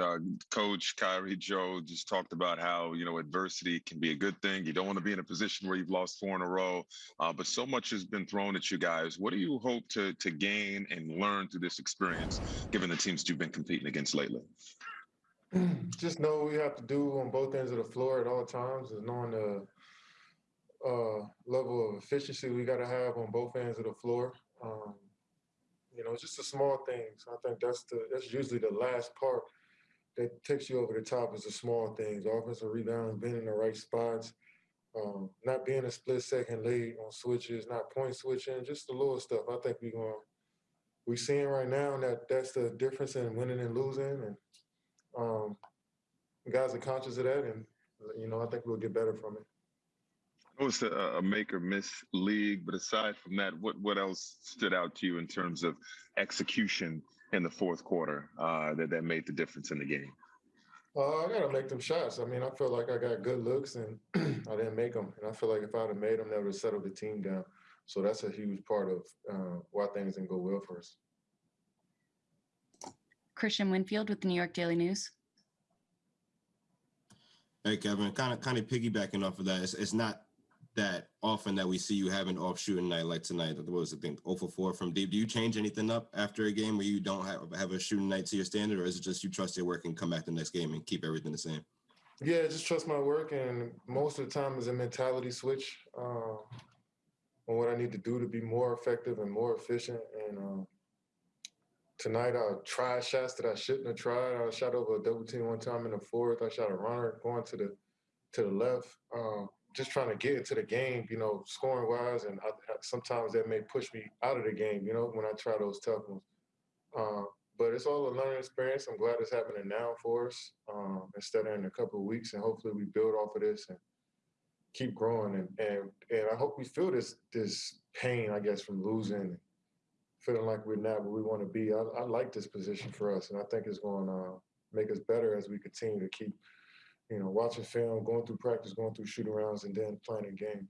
uh, Coach Kyrie Joe just talked about how you know adversity can be a good thing. You don't want to be in a position where you've lost four in a row, uh, but so much has been thrown at you guys. What do you hope to to gain and learn through this experience, given the teams you've been competing against lately? Just know what we have to do on both ends of the floor at all times is knowing the uh, level of efficiency we got to have on both ends of the floor. Um, you know, just the small things. I think that's the that's usually the last part that takes you over the top is the small things. Offensive rebounds, being in the right spots, um, not being a split second late on switches, not point switching, just the little stuff. I think we're going we're seeing right now that that's the difference in winning and losing, and um, guys are conscious of that, and you know I think we'll get better from it It was a, a make or miss league, but aside from that, what what else stood out to you in terms of execution in the fourth quarter uh, that that made the difference in the game? Uh, I gotta make them shots. I mean, I feel like I got good looks and I didn't make them, and I feel like if I'd have made them, that would have settled the team down. So that's a huge part of uh, why things didn't go well for us. Christian Winfield with the New York Daily News. Hey Kevin, kind of kind of piggybacking off of that, it's, it's not that often that we see you have an off shooting night like tonight. That was I think 0 for 4 from deep. Do you change anything up after a game where you don't have, have a shooting night to your standard, or is it just you trust your work and come back the next game and keep everything the same? Yeah, just trust my work, and most of the time is a mentality switch uh, on what I need to do to be more effective and more efficient. And uh, tonight I tried shots that I shouldn't have tried. I shot over a double team one time in the fourth. I shot a runner going to the to the left. Uh, just trying to get into the game, you know, scoring wise, and I, sometimes that may push me out of the game, you know, when I try those tough ones. Uh, but it's all a learning experience. I'm glad it's happening now for us um, instead of in a couple of weeks, and hopefully we build off of this and keep growing. And and and I hope we feel this this pain, I guess, from losing, feeling like we're not where we want to be. I, I like this position for us, and I think it's going to make us better as we continue to keep you know, watching film, going through practice, going through shoot arounds, and then playing a game.